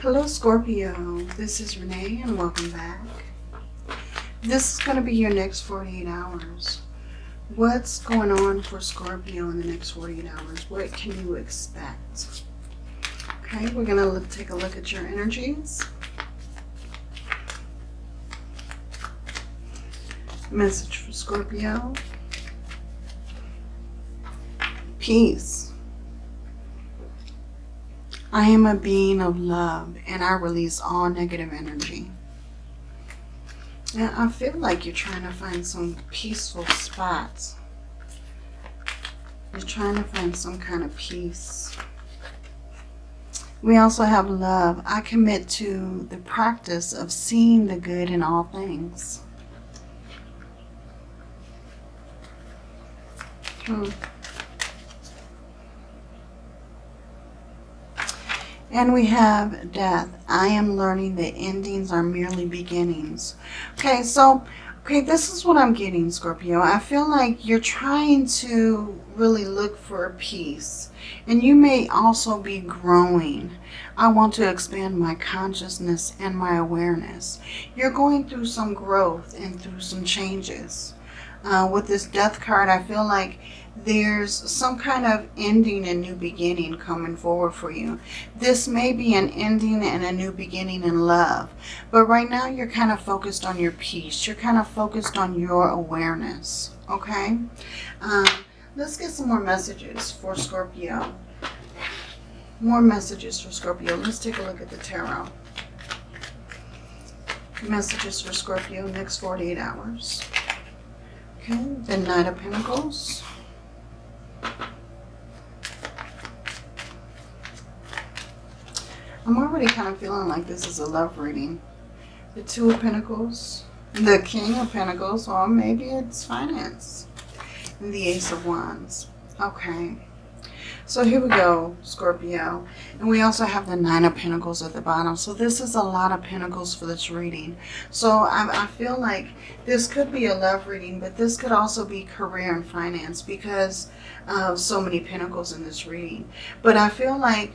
Hello Scorpio, this is Renee and welcome back. This is going to be your next 48 hours. What's going on for Scorpio in the next 48 hours? What can you expect? Okay, we're going to take a look at your energies. Message for Scorpio. Peace. I am a being of love and I release all negative energy. And I feel like you're trying to find some peaceful spots. You're trying to find some kind of peace. We also have love. I commit to the practice of seeing the good in all things. Hmm. And we have death. I am learning that endings are merely beginnings. Okay, so, okay, this is what I'm getting, Scorpio. I feel like you're trying to really look for peace. And you may also be growing. I want to expand my consciousness and my awareness. You're going through some growth and through some changes. Uh, with this death card, I feel like there's some kind of ending and new beginning coming forward for you. This may be an ending and a new beginning in love. But right now you're kind of focused on your peace. You're kind of focused on your awareness. Okay? Um, let's get some more messages for Scorpio. More messages for Scorpio. Let's take a look at the tarot. Messages for Scorpio next 48 hours. Okay, the Knight of Pentacles. I'm already kind of feeling like this is a love reading. The Two of Pentacles, the King of Pentacles, or maybe it's finance. And the Ace of Wands. Okay. So here we go, Scorpio. And we also have the Nine of Pentacles at the bottom. So this is a lot of Pentacles for this reading. So I, I feel like this could be a love reading, but this could also be career and finance because of so many Pentacles in this reading. But I feel like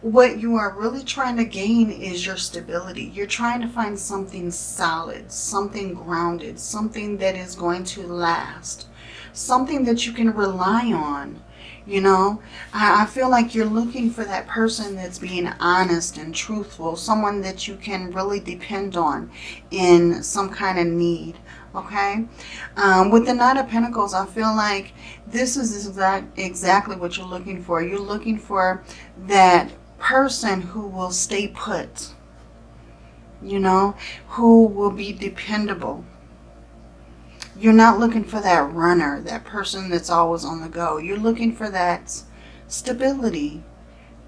what you are really trying to gain is your stability. You're trying to find something solid, something grounded, something that is going to last, something that you can rely on. You know, I, I feel like you're looking for that person that's being honest and truthful, someone that you can really depend on in some kind of need okay? Um, with the nine of pentacles i feel like this is exact, exactly what you're looking for. You're looking for that person who will stay put, you know, who will be dependable. You're not looking for that runner, that person that's always on the go. You're looking for that stability,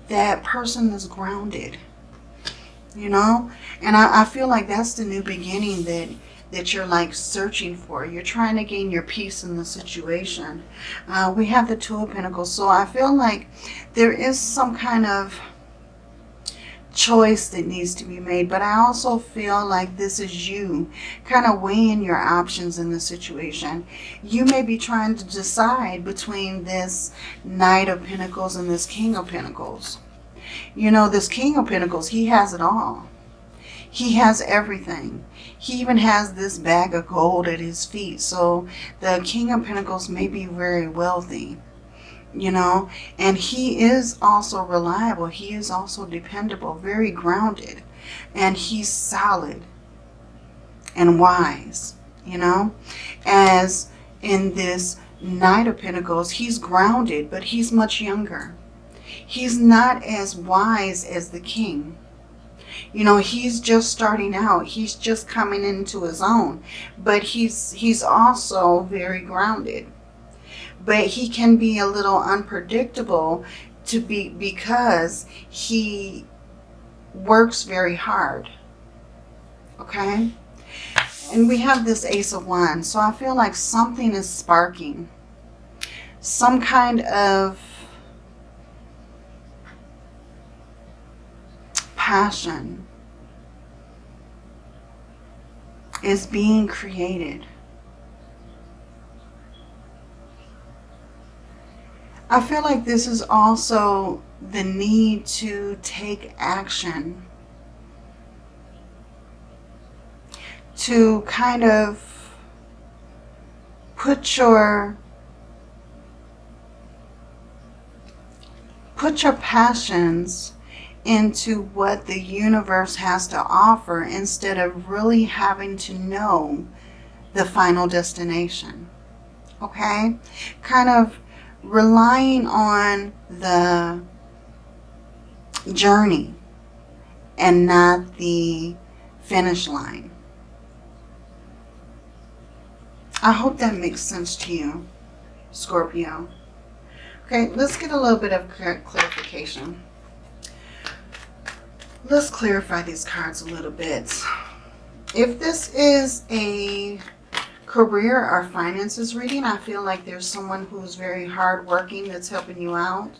that person that's grounded, you know. And I, I feel like that's the new beginning that that you're like searching for. You're trying to gain your peace in the situation. Uh, we have the Two of Pentacles. So I feel like there is some kind of choice that needs to be made. But I also feel like this is you kind of weighing your options in the situation. You may be trying to decide between this Knight of Pentacles and this King of Pentacles. You know, this King of Pentacles, he has it all. He has everything. He even has this bag of gold at his feet. So the King of Pentacles may be very wealthy you know, and he is also reliable. He is also dependable, very grounded, and he's solid and wise, you know, as in this Knight of Pentacles, he's grounded, but he's much younger. He's not as wise as the king. You know, he's just starting out. He's just coming into his own. But he's he's also very grounded but he can be a little unpredictable to be because he works very hard. Okay? And we have this Ace of Wands. So I feel like something is sparking. Some kind of passion is being created. I feel like this is also the need to take action. To kind of put your put your passions into what the universe has to offer instead of really having to know the final destination. Okay? Kind of relying on the journey and not the finish line. I hope that makes sense to you, Scorpio. Okay, let's get a little bit of clarification. Let's clarify these cards a little bit. If this is a career or finances reading, I feel like there's someone who's very hardworking that's helping you out.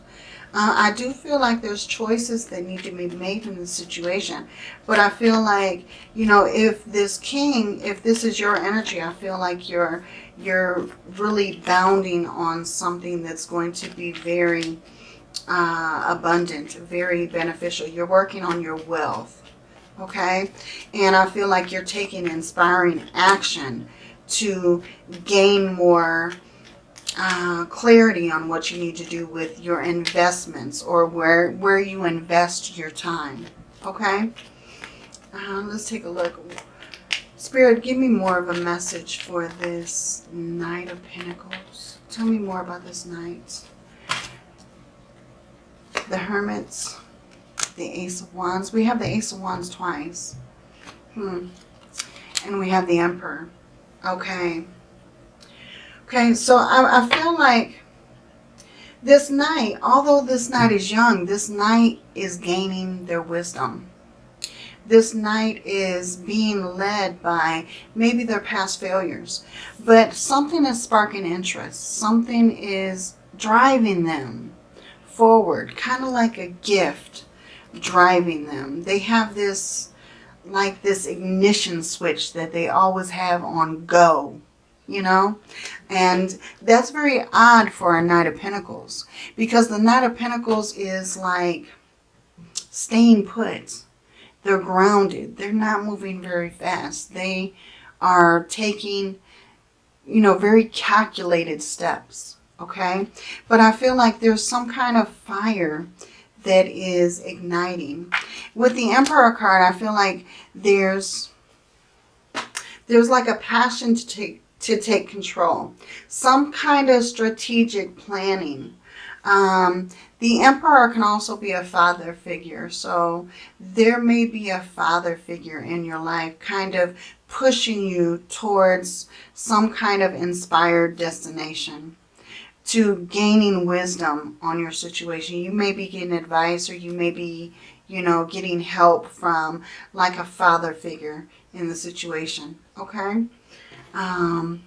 Uh, I do feel like there's choices that need to be made in this situation. But I feel like, you know, if this king, if this is your energy, I feel like you're, you're really bounding on something that's going to be very uh, abundant, very beneficial. You're working on your wealth, okay? And I feel like you're taking inspiring action to gain more uh, clarity on what you need to do with your investments or where, where you invest your time. Okay? Uh, let's take a look. Spirit, give me more of a message for this Knight of Pentacles. Tell me more about this Knight. The Hermits, the Ace of Wands. We have the Ace of Wands twice. Hmm. And we have the Emperor. Okay. Okay, so I, I feel like this Knight, although this Knight is young, this Knight is gaining their wisdom. This Knight is being led by maybe their past failures. But something is sparking interest. Something is driving them forward. Kind of like a gift driving them. They have this, like this ignition switch that they always have on go you know? And that's very odd for a knight of pentacles because the knight of pentacles is like staying put. They're grounded. They're not moving very fast. They are taking you know very calculated steps okay? But i feel like there's some kind of fire that is igniting with the emperor card i feel like there's there's like a passion to take to take control. Some kind of strategic planning. Um, the emperor can also be a father figure. So there may be a father figure in your life kind of pushing you towards some kind of inspired destination to gaining wisdom on your situation. You may be getting advice or you may be, you know, getting help from like a father figure in the situation. Okay. Um,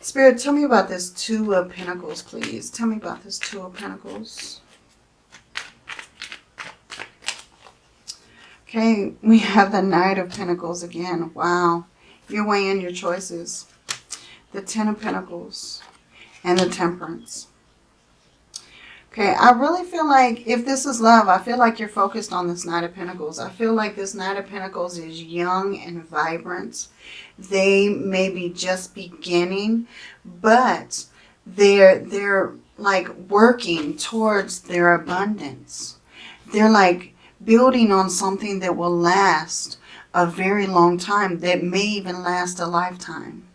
Spirit, tell me about this Two of Pentacles, please. Tell me about this Two of Pentacles. Okay, we have the Knight of Pentacles again. Wow. You're weighing your choices. The Ten of Pentacles and the Temperance. Okay, I really feel like if this is love, I feel like you're focused on this Knight of Pentacles. I feel like this Knight of Pentacles is young and vibrant. They may be just beginning, but they're, they're like working towards their abundance. They're like building on something that will last a very long time, that may even last a lifetime.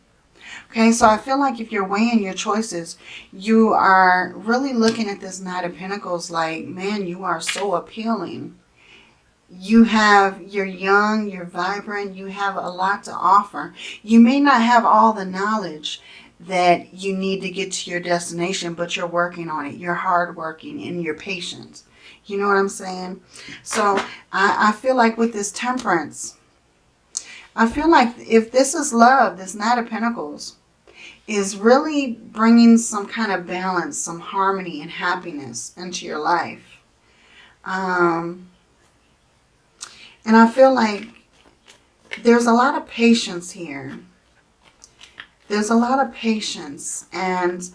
Okay, so I feel like if you're weighing your choices, you are really looking at this Knight of Pentacles like, man, you are so appealing. You have, you're young, you're vibrant, you have a lot to offer. You may not have all the knowledge that you need to get to your destination, but you're working on it. You're hardworking and you're patient. You know what I'm saying? So I, I feel like with this temperance, I feel like if this is love, this Knight of Pentacles, is really bringing some kind of balance, some harmony and happiness into your life. Um, and I feel like there's a lot of patience here. There's a lot of patience and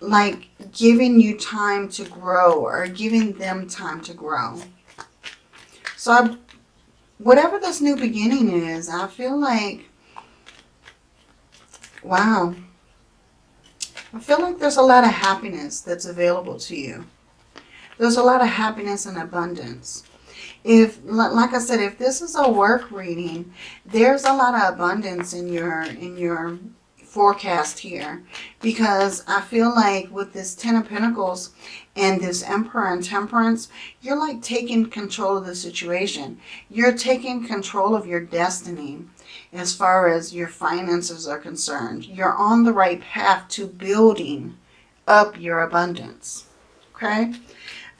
like giving you time to grow or giving them time to grow. So I, whatever this new beginning is, I feel like, wow. I feel like there's a lot of happiness that's available to you. There's a lot of happiness and abundance. If, like I said, if this is a work reading, there's a lot of abundance in your, in your forecast here because I feel like with this Ten of Pentacles and this Emperor and Temperance, you're like taking control of the situation. You're taking control of your destiny as far as your finances are concerned. You're on the right path to building up your abundance. Okay?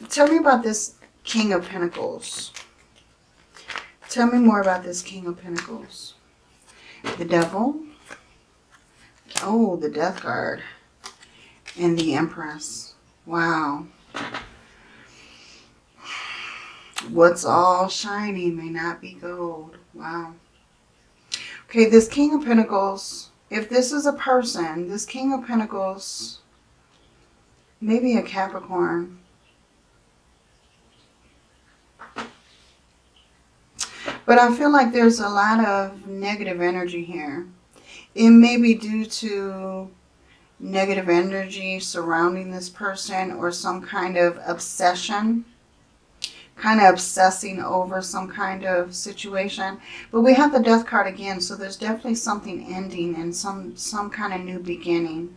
Tell me about this King of Pentacles. Tell me more about this King of Pentacles. The Devil. Oh, the Death card. And the Empress. Wow. What's all shiny may not be gold. Wow. Okay, this King of Pentacles, if this is a person, this King of Pentacles, maybe a Capricorn. But I feel like there's a lot of negative energy here. It may be due to negative energy surrounding this person or some kind of obsession kind of obsessing over some kind of situation. But we have the death card again, so there's definitely something ending and some, some kind of new beginning.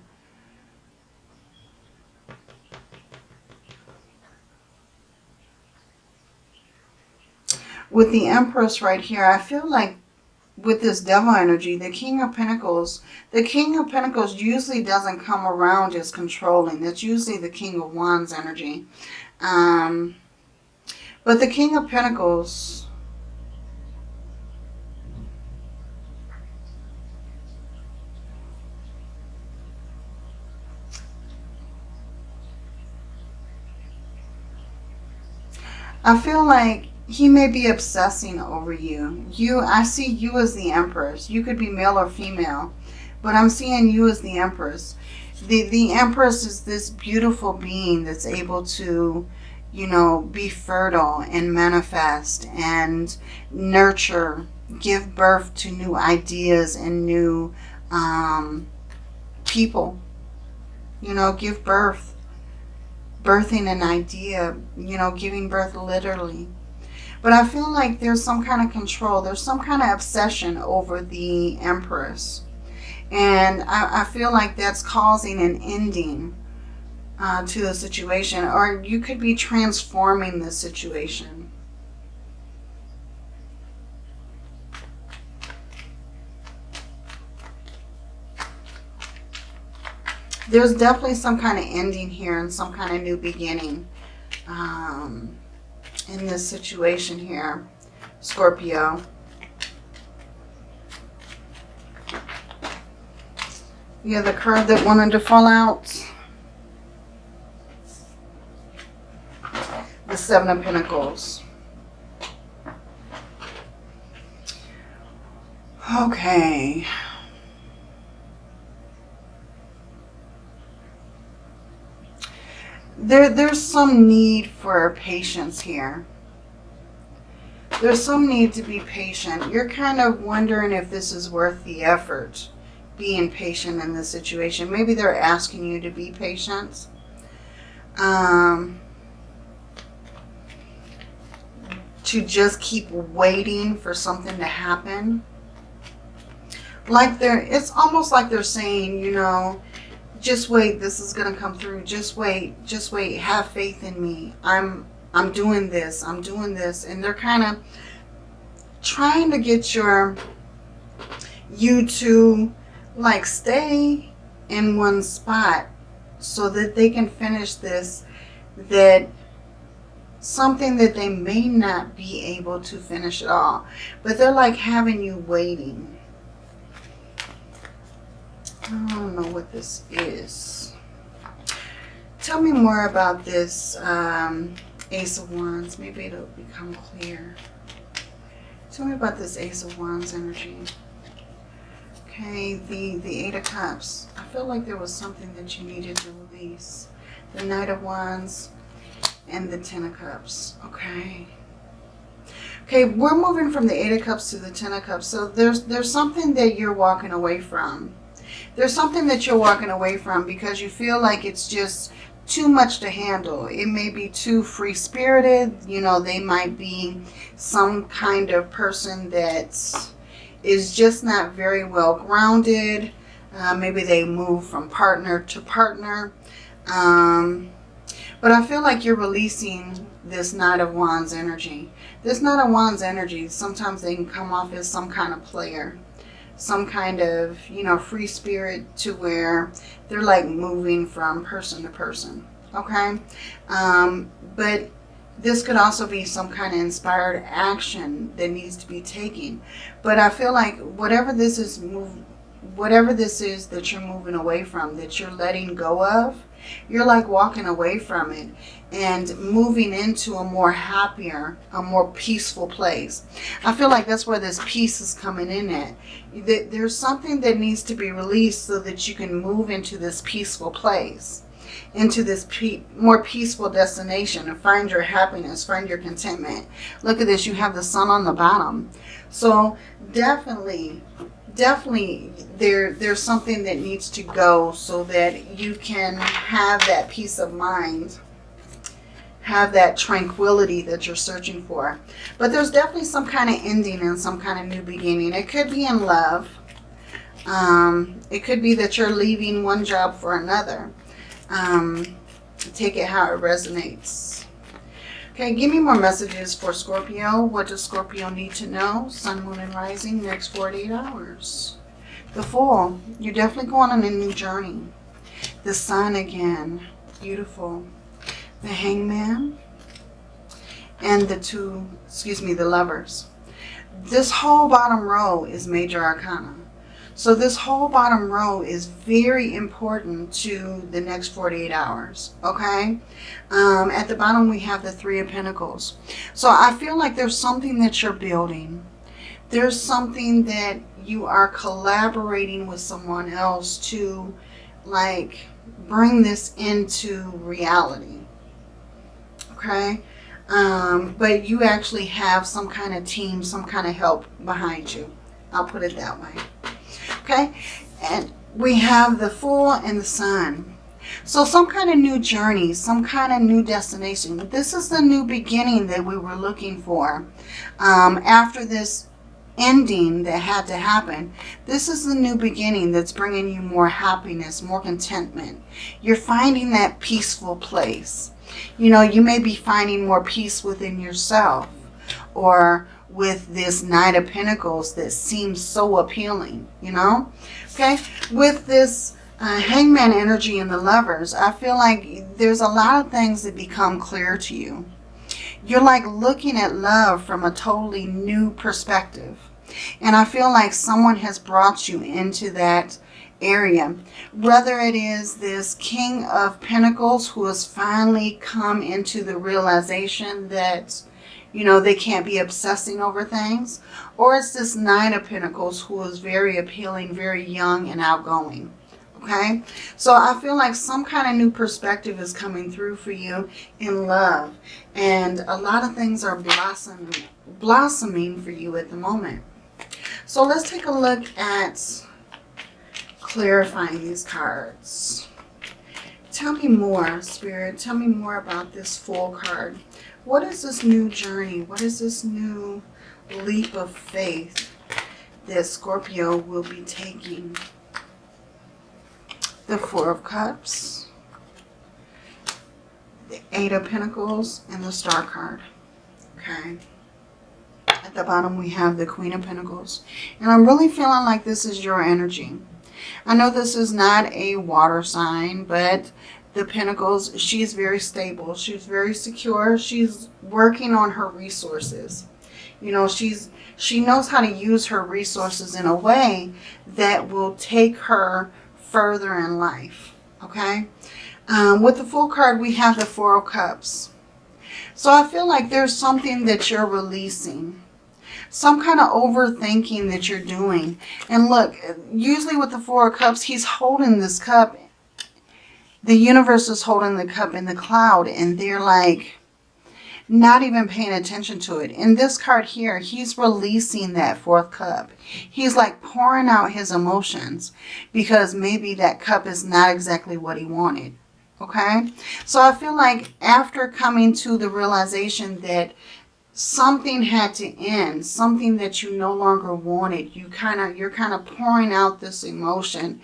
With the Empress right here, I feel like with this devil energy, the King of Pentacles, the King of Pentacles usually doesn't come around as controlling. That's usually the King of Wands energy. Um, but the King of Pentacles, I feel like he may be obsessing over you. You, I see you as the Empress. You could be male or female, but I'm seeing you as the Empress. The, the Empress is this beautiful being that's able to, you know, be fertile and manifest and nurture, give birth to new ideas and new um, people. You know, give birth, birthing an idea, you know, giving birth literally but I feel like there's some kind of control. There's some kind of obsession over the Empress. And I, I feel like that's causing an ending uh, to the situation. Or you could be transforming the situation. There's definitely some kind of ending here and some kind of new beginning. Um, in this situation here, Scorpio. Yeah, the card that wanted to fall out. The Seven of Pentacles. Okay. there, there's some need for patience here. There's some need to be patient. You're kind of wondering if this is worth the effort, being patient in this situation. Maybe they're asking you to be patient. Um, to just keep waiting for something to happen. Like they're, it's almost like they're saying, you know, just wait this is going to come through. Just wait just wait. Have faith in me. I'm i'm doing this. I'm doing this. And they're kind of trying to get your you to like stay in one spot so that they can finish this that something that they may not be able to finish at all but they're like having you waiting I don't know what this is. Tell me more about this um, Ace of Wands. Maybe it'll become clear. Tell me about this Ace of Wands energy. Okay, the, the Eight of Cups. I feel like there was something that you needed to release. The Knight of Wands and the Ten of Cups. Okay. Okay, we're moving from the Eight of Cups to the Ten of Cups. So there's there's something that you're walking away from. There's something that you're walking away from because you feel like it's just too much to handle. It may be too free-spirited. You know, they might be some kind of person that is just not very well grounded. Uh, maybe they move from partner to partner. Um, but I feel like you're releasing this Knight of Wands energy. This Knight of Wands energy, sometimes they can come off as some kind of player. Some kind of, you know, free spirit to where they're like moving from person to person. Okay? Um, but this could also be some kind of inspired action that needs to be taken. But I feel like whatever this is move, whatever this is that you're moving away from, that you're letting go of, you're like walking away from it and moving into a more happier, a more peaceful place. I feel like that's where this peace is coming in at. There's something that needs to be released so that you can move into this peaceful place into this pe more peaceful destination and find your happiness, find your contentment. Look at this, you have the sun on the bottom. So definitely definitely there there's something that needs to go so that you can have that peace of mind have that tranquility that you're searching for. But there's definitely some kind of ending and some kind of new beginning. It could be in love. Um, it could be that you're leaving one job for another. Um, take it how it resonates Okay, give me more messages for Scorpio. What does Scorpio need to know? Sun, Moon, and Rising next 48 hours. The Fool, you're definitely going on a new journey. The Sun again, beautiful. The Hangman and the two, excuse me, the Lovers. This whole bottom row is Major Arcana. So this whole bottom row is very important to the next 48 hours, okay? Um, at the bottom, we have the Three of Pentacles. So I feel like there's something that you're building. There's something that you are collaborating with someone else to, like, bring this into reality, okay? Um, but you actually have some kind of team, some kind of help behind you. I'll put it that way okay? And we have the Fool and the Sun. So some kind of new journey, some kind of new destination. This is the new beginning that we were looking for. Um, after this ending that had to happen, this is the new beginning that's bringing you more happiness, more contentment. You're finding that peaceful place. You know, you may be finding more peace within yourself or with this Knight of Pentacles that seems so appealing, you know? Okay, with this uh, Hangman energy and the Lovers, I feel like there's a lot of things that become clear to you. You're like looking at love from a totally new perspective. And I feel like someone has brought you into that area. Whether it is this King of Pentacles who has finally come into the realization that you know, they can't be obsessing over things. Or it's this Nine of Pentacles who is very appealing, very young and outgoing. Okay, so I feel like some kind of new perspective is coming through for you in love. And a lot of things are blossoming, blossoming for you at the moment. So let's take a look at clarifying these cards. Tell me more, Spirit. Tell me more about this Fool card. What is this new journey? What is this new leap of faith that Scorpio will be taking? The Four of Cups, the Eight of Pentacles, and the Star card. Okay. At the bottom, we have the Queen of Pentacles. And I'm really feeling like this is your energy. I know this is not a water sign, but the Pentacles, she's very stable. She's very secure. She's working on her resources. You know, she's she knows how to use her resources in a way that will take her further in life. Okay? Um, with the Fool card, we have the Four of Cups. So I feel like there's something that you're releasing. Some kind of overthinking that you're doing. And look, usually with the Four of Cups, he's holding this cup the universe is holding the cup in the cloud and they're like, not even paying attention to it. In this card here, he's releasing that fourth cup. He's like pouring out his emotions because maybe that cup is not exactly what he wanted. Okay? So I feel like after coming to the realization that something had to end, something that you no longer wanted, you kind of you're kind of pouring out this emotion.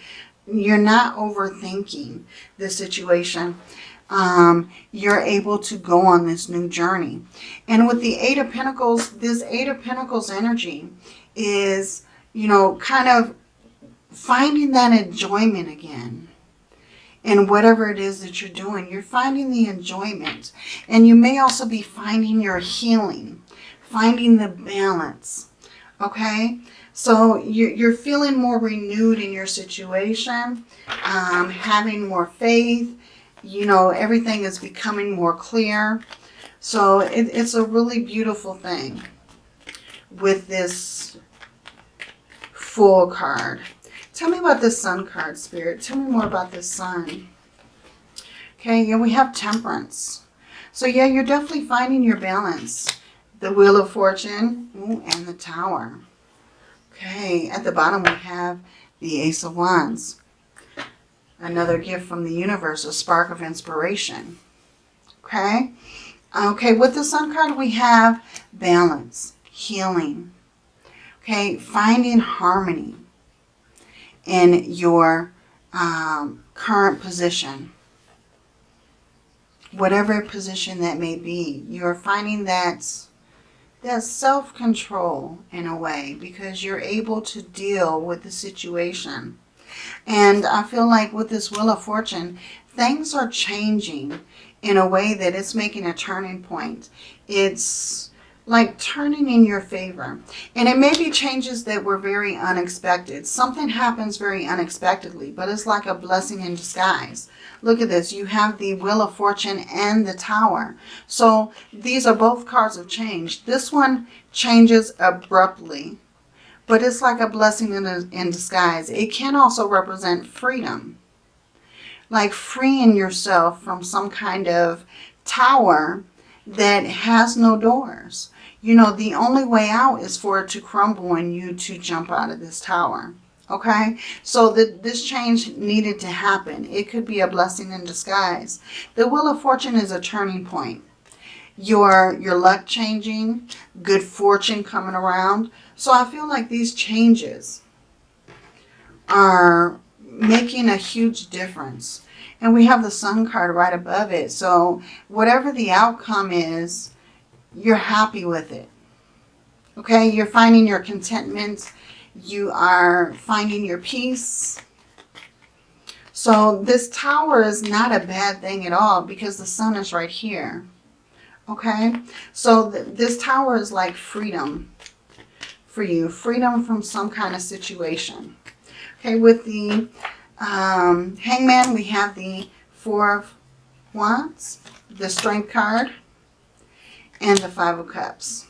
You're not overthinking the situation um, you're able to go on this new journey. And with the Eight of Pentacles, this Eight of Pentacles energy is, you know, kind of finding that enjoyment again in whatever it is that you're doing. You're finding the enjoyment. And you may also be finding your healing, finding the balance. Okay? So you're feeling more renewed in your situation, um, having more faith, you know, everything is becoming more clear. So it, it's a really beautiful thing with this Fool card. Tell me about this sun card, Spirit. Tell me more about this sun. Okay, yeah, we have temperance. So yeah, you're definitely finding your balance. The Wheel of Fortune ooh, and the Tower. Okay, at the bottom we have the Ace of Wands. Another gift from the universe, a spark of inspiration. Okay? Okay, with the sun card, we have balance, healing. Okay, finding harmony in your um, current position. Whatever position that may be, you're finding that that self-control in a way because you're able to deal with the situation and I feel like with this Wheel of Fortune, things are changing in a way that it's making a turning point. It's like turning in your favor. And it may be changes that were very unexpected. Something happens very unexpectedly, but it's like a blessing in disguise. Look at this. You have the Wheel of Fortune and the Tower. So these are both cards of change. This one changes abruptly but it's like a blessing in, a, in disguise. It can also represent freedom, like freeing yourself from some kind of tower that has no doors. You know, the only way out is for it to crumble and you to jump out of this tower. Okay, so that this change needed to happen. It could be a blessing in disguise. The Wheel of Fortune is a turning point. Your, your luck changing, good fortune coming around. So I feel like these changes are making a huge difference. And we have the sun card right above it. So whatever the outcome is, you're happy with it. Okay, you're finding your contentment. You are finding your peace. So this tower is not a bad thing at all because the sun is right here. Okay, so th this tower is like freedom for you. Freedom from some kind of situation. Okay, with the um, Hangman, we have the Four of Wands, the Strength card, and the Five of Cups.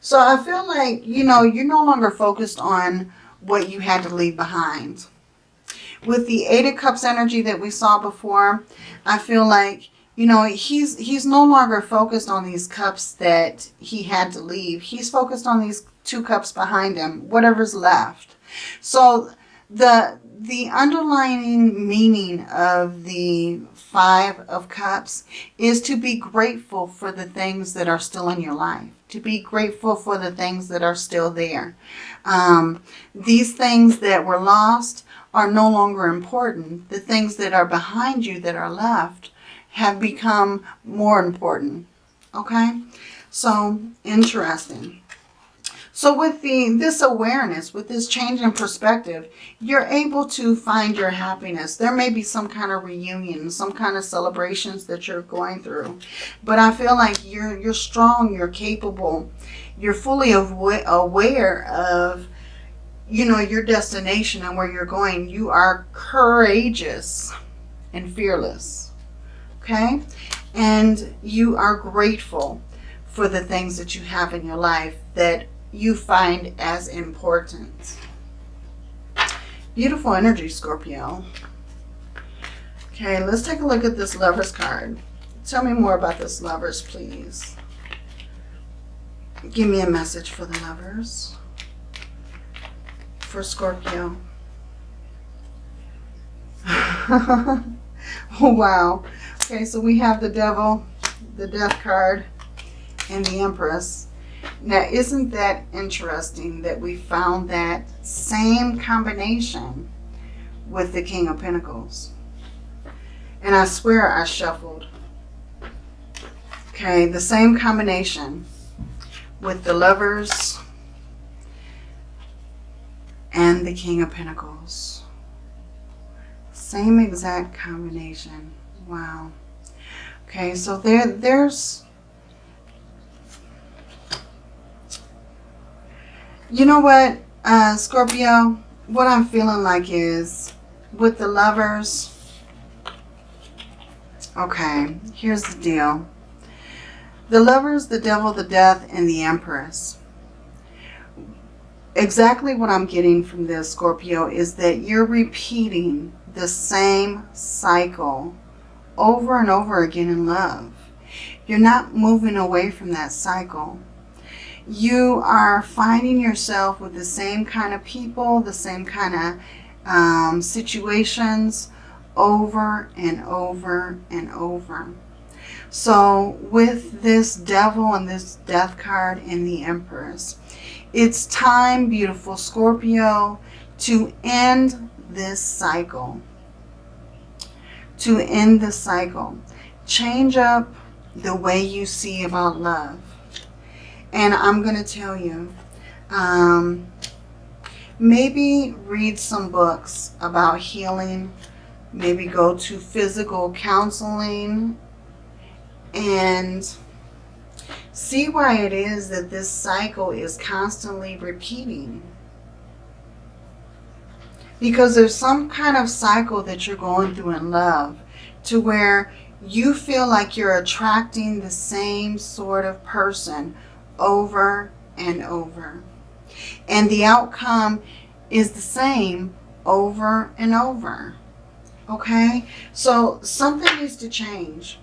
So I feel like, you know, you're no longer focused on what you had to leave behind. With the Eight of Cups energy that we saw before, I feel like you know, he's he's no longer focused on these cups that he had to leave. He's focused on these two cups behind him, whatever's left. So the the underlying meaning of the five of cups is to be grateful for the things that are still in your life to be grateful for the things that are still there um, these things that were lost are no longer important the things that are behind you that are left have become more important. Okay, so interesting. So with the this awareness, with this change in perspective, you're able to find your happiness. There may be some kind of reunion, some kind of celebrations that you're going through. But I feel like you're you're strong, you're capable, you're fully aware of you know your destination and where you're going. You are courageous and fearless okay? And you are grateful for the things that you have in your life that you find as important. Beautiful energy, Scorpio. Okay, let's take a look at this Lover's card. Tell me more about this lovers, please. Give me a message for the lovers. For Scorpio. wow. Okay, so we have the devil, the death card, and the empress. Now, isn't that interesting that we found that same combination with the King of Pentacles? And I swear I shuffled. Okay, the same combination with the lovers and the King of Pentacles. Same exact combination. Wow. Okay, so there, there's... You know what, uh, Scorpio? What I'm feeling like is, with the lovers... Okay, here's the deal. The lovers, the devil, the death, and the empress. Exactly what I'm getting from this, Scorpio, is that you're repeating the same cycle over and over again in love. You're not moving away from that cycle. You are finding yourself with the same kind of people, the same kind of um, situations over and over and over. So with this devil and this death card and the empress, it's time, beautiful Scorpio, to end this cycle. To end the cycle. Change up the way you see about love. And I'm going to tell you, um, maybe read some books about healing. Maybe go to physical counseling and see why it is that this cycle is constantly repeating. Because there's some kind of cycle that you're going through in love to where you feel like you're attracting the same sort of person over and over. And the outcome is the same over and over. Okay? So something needs to change.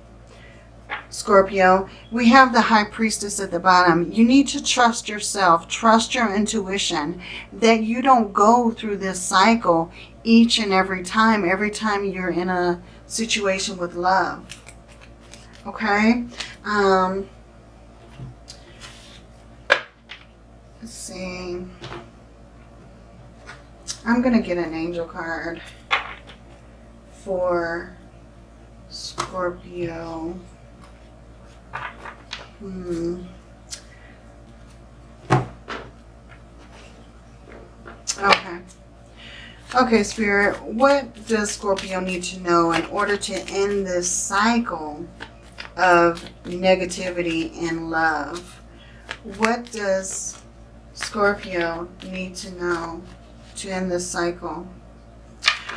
Scorpio, we have the High Priestess at the bottom. You need to trust yourself, trust your intuition, that you don't go through this cycle each and every time, every time you're in a situation with love. Okay? Um, see. I'm going to get an angel card for Scorpio. Hmm. Okay. Okay, Spirit, what does Scorpio need to know in order to end this cycle of negativity and love? What does Scorpio need to know to end this cycle?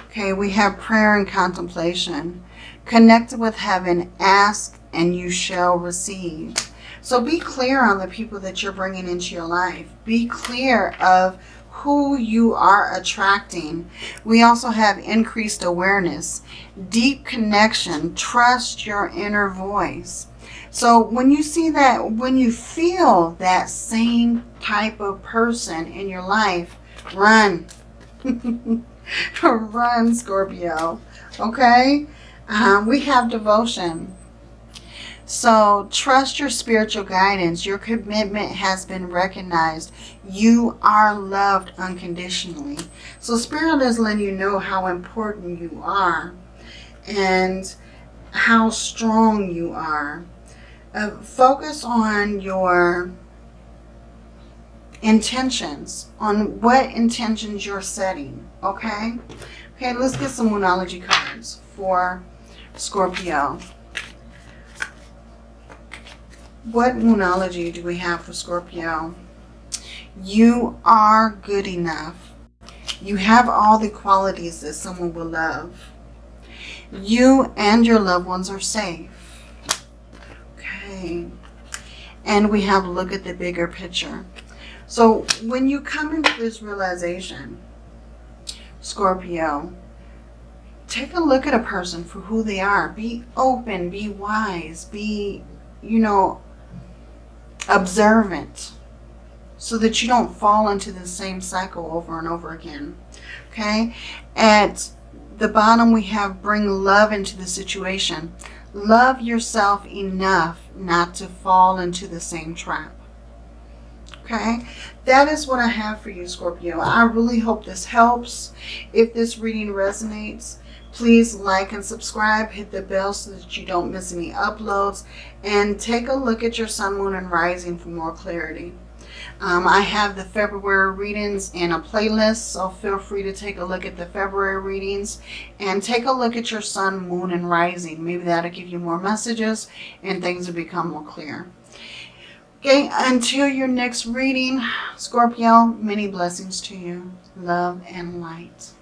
Okay, we have prayer and contemplation. Connect with heaven, ask, and you shall receive. So be clear on the people that you're bringing into your life. Be clear of who you are attracting. We also have increased awareness, deep connection, trust your inner voice. So when you see that, when you feel that same type of person in your life, run. run, Scorpio. Okay? Um, we have devotion. So trust your spiritual guidance. Your commitment has been recognized. You are loved unconditionally. So Spirit is letting you know how important you are and how strong you are. Uh, focus on your intentions, on what intentions you're setting, okay? Okay, let's get some Moonology cards for Scorpio. What Moonology do we have for Scorpio? You are good enough. You have all the qualities that someone will love. You and your loved ones are safe. Okay. And we have look at the bigger picture. So when you come into this realization, Scorpio, take a look at a person for who they are. Be open, be wise, be, you know, observant so that you don't fall into the same cycle over and over again. Okay? At the bottom, we have bring love into the situation. Love yourself enough not to fall into the same trap. Okay, that is what I have for you, Scorpio. I really hope this helps. If this reading resonates, please like and subscribe. Hit the bell so that you don't miss any uploads. And take a look at your sun, moon, and rising for more clarity. Um, I have the February readings in a playlist, so feel free to take a look at the February readings and take a look at your sun, moon, and rising. Maybe that'll give you more messages and things will become more clear. Okay, until your next reading, Scorpio, many blessings to you. Love and light.